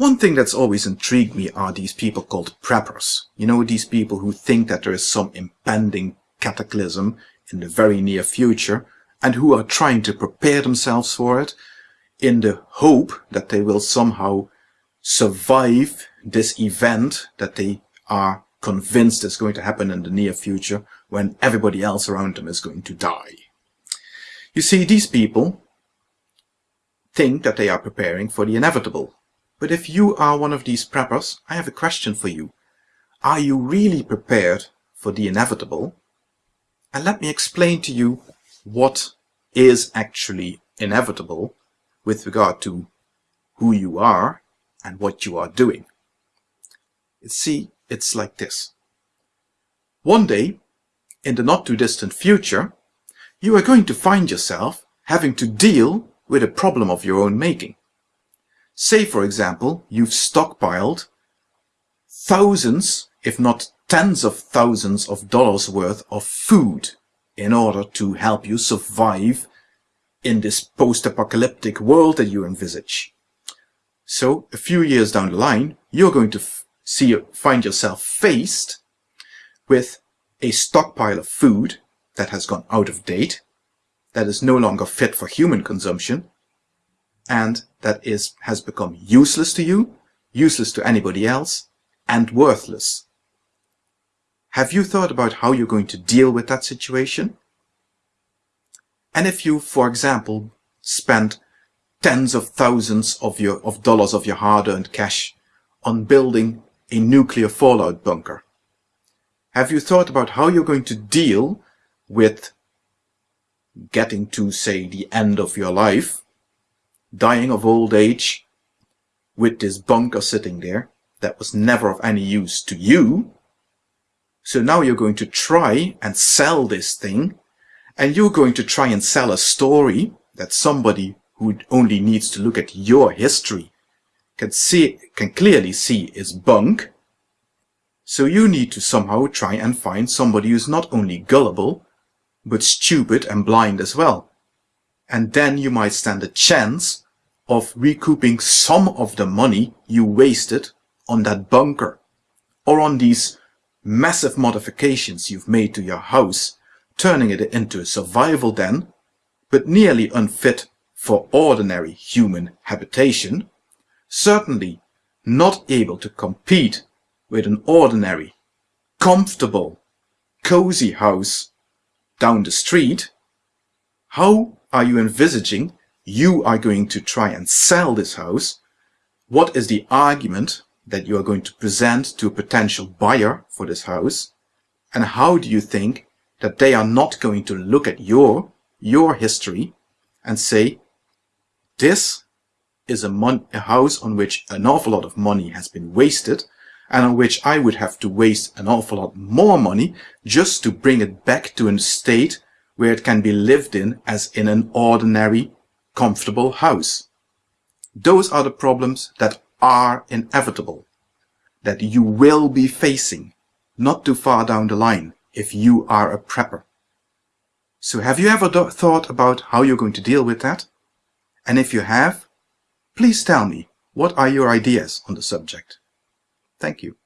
One thing that's always intrigued me are these people called preppers. You know, these people who think that there is some impending cataclysm in the very near future and who are trying to prepare themselves for it in the hope that they will somehow survive this event that they are convinced is going to happen in the near future when everybody else around them is going to die. You see, these people think that they are preparing for the inevitable. But if you are one of these preppers, I have a question for you. Are you really prepared for the inevitable? And let me explain to you what is actually inevitable with regard to who you are and what you are doing. See, it's like this. One day, in the not too distant future, you are going to find yourself having to deal with a problem of your own making. Say, for example, you've stockpiled thousands, if not tens of thousands of dollars worth of food in order to help you survive in this post-apocalyptic world that you envisage. So a few years down the line, you're going to see find yourself faced with a stockpile of food that has gone out of date, that is no longer fit for human consumption, and that is has become useless to you, useless to anybody else, and worthless. Have you thought about how you're going to deal with that situation? And if you, for example, spend tens of thousands of your of dollars of your hard-earned cash on building a nuclear fallout bunker, have you thought about how you're going to deal with getting to, say, the end of your life, dying of old age, with this bunker sitting there that was never of any use to you? So now you're going to try and sell this thing and you're going to try and sell a story that somebody who only needs to look at your history can see can clearly see is bunk. So you need to somehow try and find somebody who's not only gullible, but stupid and blind as well. And then you might stand a chance of recouping some of the money you wasted on that bunker or on these massive modifications you've made to your house turning it into a survival den, but nearly unfit for ordinary human habitation, certainly not able to compete with an ordinary, comfortable, cozy house down the street, how are you envisaging you are going to try and sell this house? What is the argument that you are going to present to a potential buyer for this house? And how do you think that they are not going to look at your, your history and say, this is a, a house on which an awful lot of money has been wasted and on which I would have to waste an awful lot more money just to bring it back to a state where it can be lived in as in an ordinary, comfortable house. Those are the problems that are inevitable, that you will be facing not too far down the line if you are a prepper. So have you ever thought about how you're going to deal with that? And if you have, please tell me, what are your ideas on the subject? Thank you.